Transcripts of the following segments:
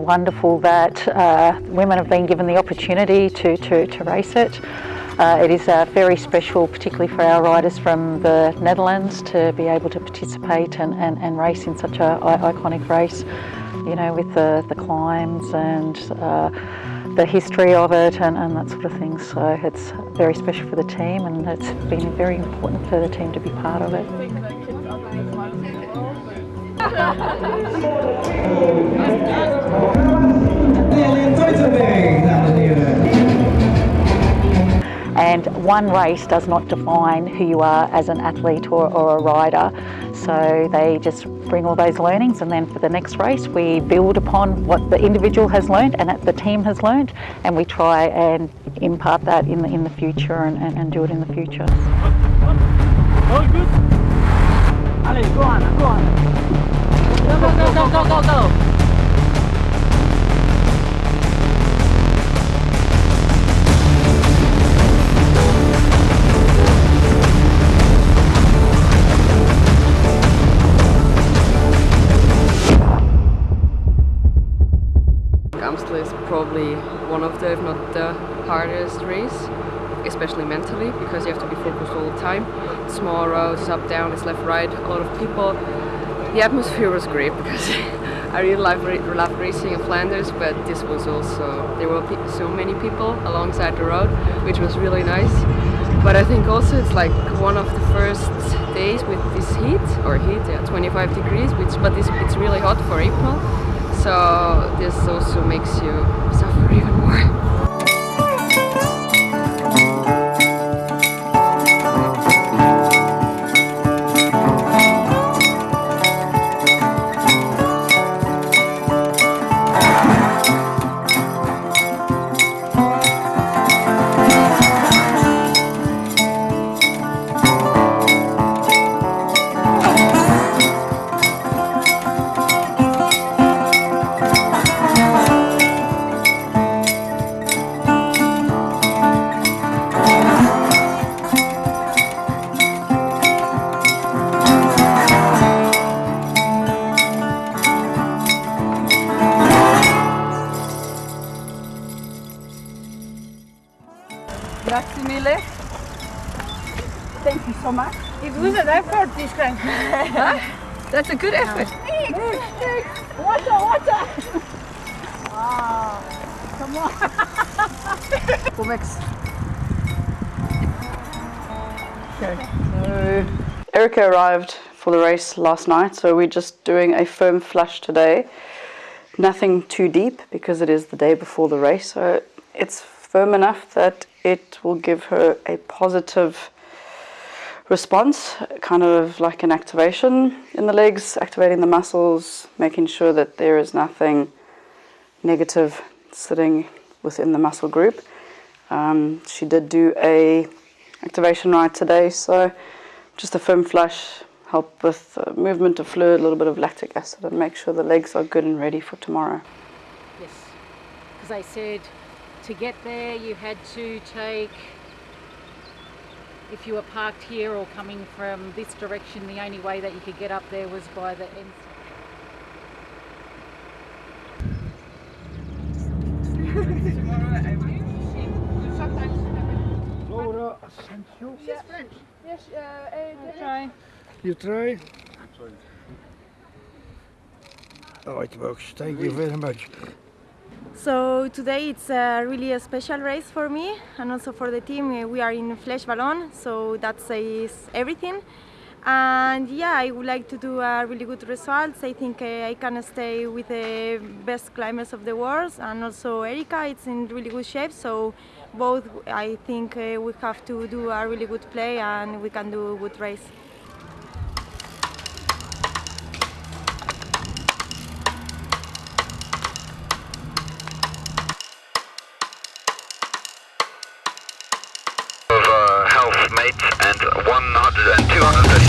wonderful that uh, women have been given the opportunity to, to, to race it. Uh, it is uh, very special, particularly for our riders from the Netherlands, to be able to participate and, and, and race in such an iconic race, you know, with the, the climbs and uh, the history of it and, and that sort of thing. So it's very special for the team and it's been very important for the team to be part of it. And one race does not define who you are as an athlete or, or, a rider. So they just bring all those learnings and then for the next race we build upon what the individual has learned and the team has learned and we try and impart that in the, in the future and, and, and do it in the future. Go, go, go, go, go, go, one of the, if not the hardest race, especially mentally, because you have to be focused all the time. Small roads, up, down, it's left, right, a lot of people. The atmosphere was great because I really love, love racing in Flanders, but this was also, there were so many people alongside the road, which was really nice. But I think also it's like one of the first days with this heat, or heat, yeah, 25 degrees, which, but this, it's really hot for April so this also makes you suffer more. Thank you so much. It was an effort this time. huh? That's a good effort. Water, water. Wow. Come on. Comex. Okay. So Erica arrived for the race last night, so we're just doing a firm flush today. Nothing too deep because it is the day before the race, so it's firm enough that it will give her a positive response, kind of like an activation in the legs, activating the muscles, making sure that there is nothing negative sitting within the muscle group. Um, she did do a activation ride today, so just a firm flush, help with uh, movement of fluid, a little bit of lactic acid, and make sure the legs are good and ready for tomorrow. Yes, because I said to get there you had to take if you were parked here or coming from this direction the only way that you could get up there was by the end Laura Asencio. She's French. Yes, uh, uh, try. You try. Oh, it works. Thank you very much. So today it's uh, really a special race for me and also for the team. Uh, we are in Flèche Wallonne, so that says everything. And yeah, I would like to do a really good results. I think uh, I can stay with the best climbers of the world and also Erica, it's in really good shape. So both, I think we have to do a really good play and we can do a good race. And 100 and 230.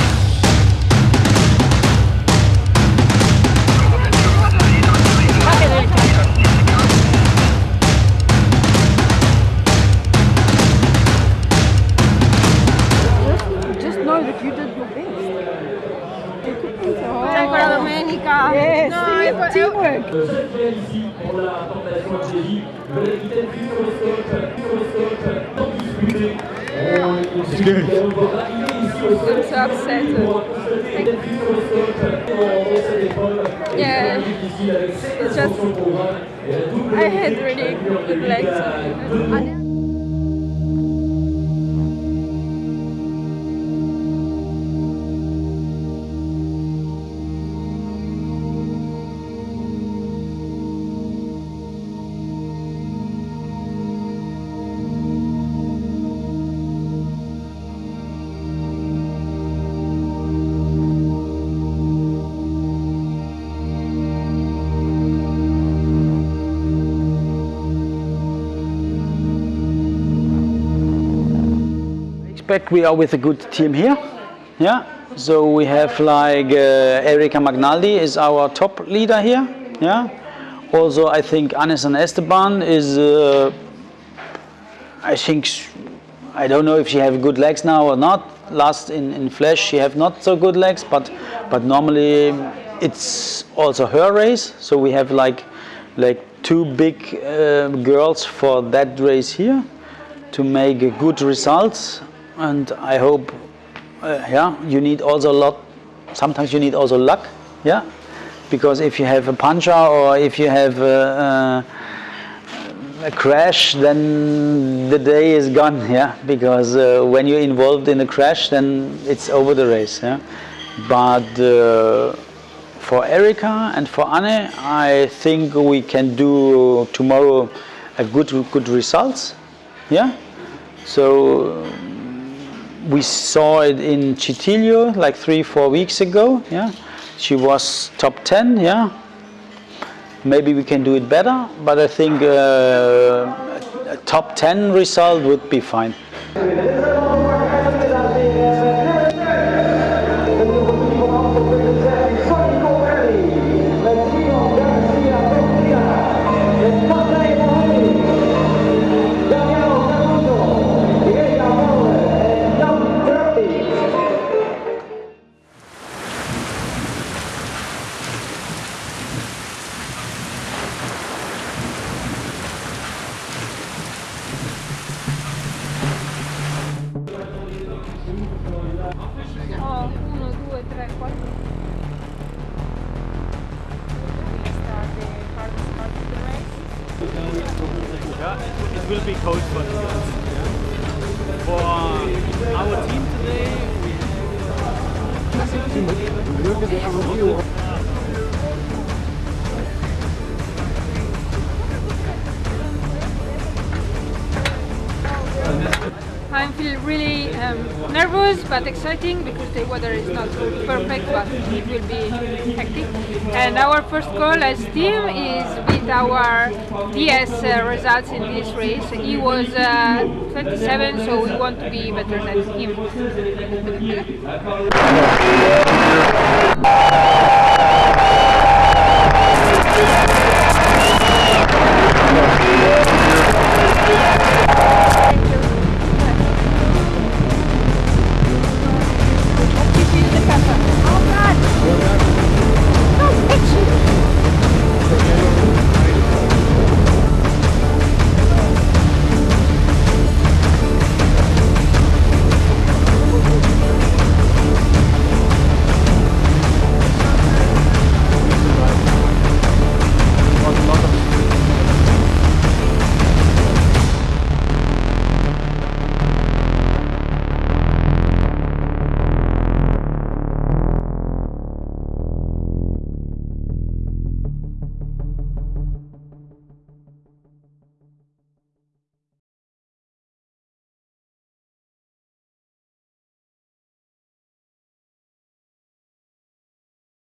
Just know that you did your best. Oh. Domenica. Yes, no, teamwork. la stratégie, nouvelle vitesse sur le sol, sur le sol, sans discuter. On discute, on va arriver ici au sol. I'm so upset. Yeah, it's just I had really good legs. Expect we are with a good team here. Yeah. So we have like uh, Erica Magnaldi is our top leader here. Yeah. Also, I think Ane Santesteban is. Uh, I think I don't know if she have good legs now or not. Last in, in Flèche she have not so good legs, but but normally it's also her race. So we have like like two big uh, girls for that race here to make good results and I hope uh, yeah you need also a lot sometimes you need also luck yeah? Because if you have a puncher or if you have a, a, a crash then the day is gone yeah? Because uh, when you're involved in a crash then it's over the race yeah? But uh, for Erica and for Anne I think we can do tomorrow a good good results yeah? So we saw it in Cittiglio like three, four weeks ago. Yeah, she was top 10. Yeah, maybe we can do it better, but I think uh, a top 10 result would be fine. For the girls. For our team today, we I feel really um, nervous but exciting because the weather is not perfect but it will be hectic. And our first goal as team is with our DS uh, results in this race. He was uh, 27 so we want to be better than him.